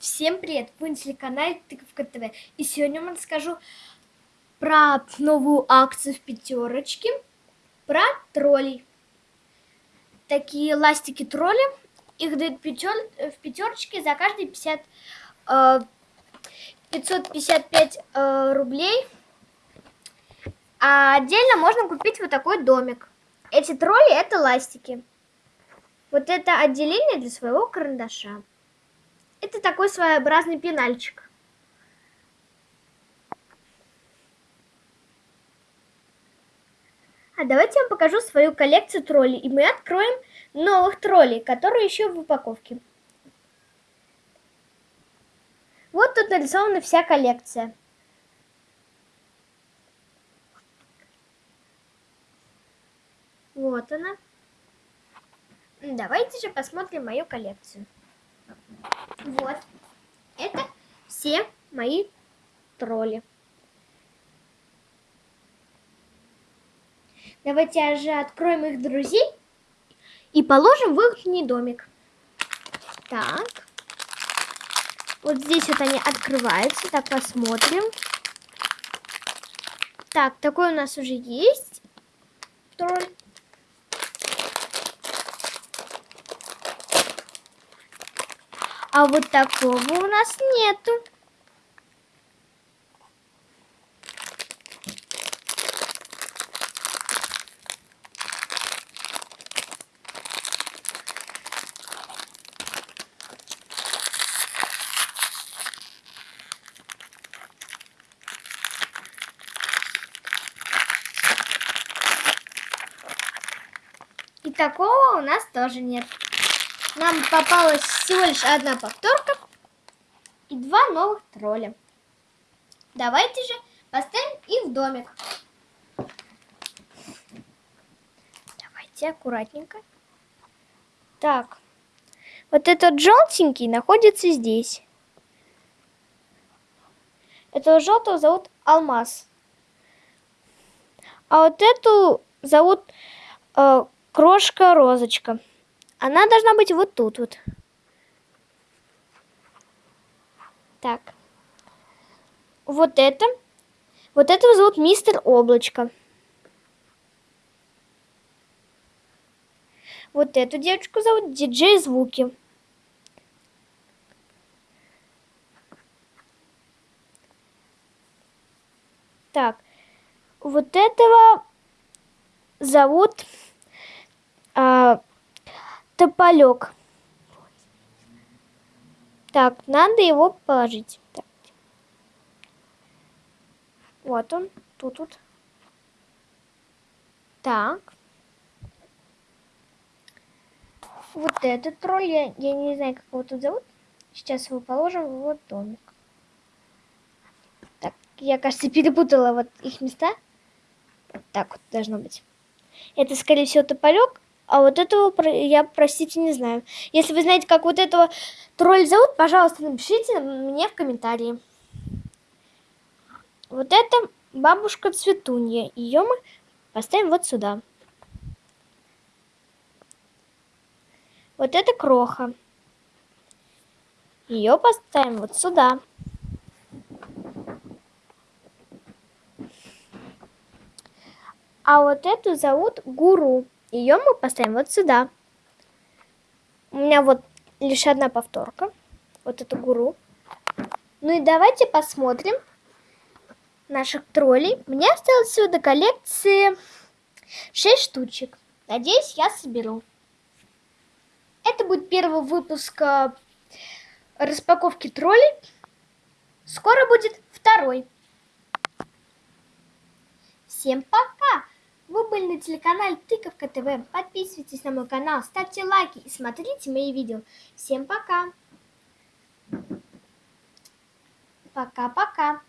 Всем привет! Вы на телеканале Тыковка ТВ. И сегодня я расскажу про новую акцию в пятерочке, про троллей. Такие ластики тролли, их дают пятер... в пятерочке за каждые 50, э, 555 э, рублей. А отдельно можно купить вот такой домик. Эти тролли это ластики. Вот это отделение для своего карандаша. Это такой своеобразный пенальчик. А давайте я вам покажу свою коллекцию троллей. И мы откроем новых троллей, которые еще в упаковке. Вот тут нарисована вся коллекция. Вот она. Давайте же посмотрим мою коллекцию. Вот. Это все мои тролли. Давайте же откроем их друзей и положим в их домик. Так. Вот здесь вот они открываются. Так, посмотрим. Так, такой у нас уже есть тролль. А вот такого у нас нету. И такого у нас тоже нет. Нам попалась всего лишь одна повторка и два новых тролля. Давайте же поставим их в домик. Давайте аккуратненько. Так, вот этот желтенький находится здесь. Этого желтого зовут Алмаз. А вот эту зовут э, Крошка Розочка. Она должна быть вот тут вот. Так. Вот это. Вот этого зовут мистер Облачко. Вот эту девочку зовут Диджей Звуки. Так. Вот этого зовут... А, тополек. Так, надо его положить. Так. Вот он, тут вот. Так. Вот этот тролль, я, я не знаю, как его тут зовут. Сейчас его положим в вот домик. Так, я, кажется, перепутала вот их места. Вот так вот должно быть. Это, скорее всего, тополек, а вот этого я, простите, не знаю. Если вы знаете, как вот этого тролль зовут, пожалуйста, напишите мне в комментарии. Вот это бабушка Цветунья. Ее мы поставим вот сюда. Вот это кроха. Ее поставим вот сюда. А вот эту зовут Гуру. Ее мы поставим вот сюда. У меня вот лишь одна повторка. Вот эту гуру. Ну и давайте посмотрим наших троллей. Мне осталось всего до коллекции 6 штучек. Надеюсь, я соберу. Это будет первый выпуск э, распаковки троллей. Скоро будет второй. Всем пока! Вы были на телеканале Тыковка ТВ. Подписывайтесь на мой канал, ставьте лайки и смотрите мои видео. Всем пока! Пока-пока!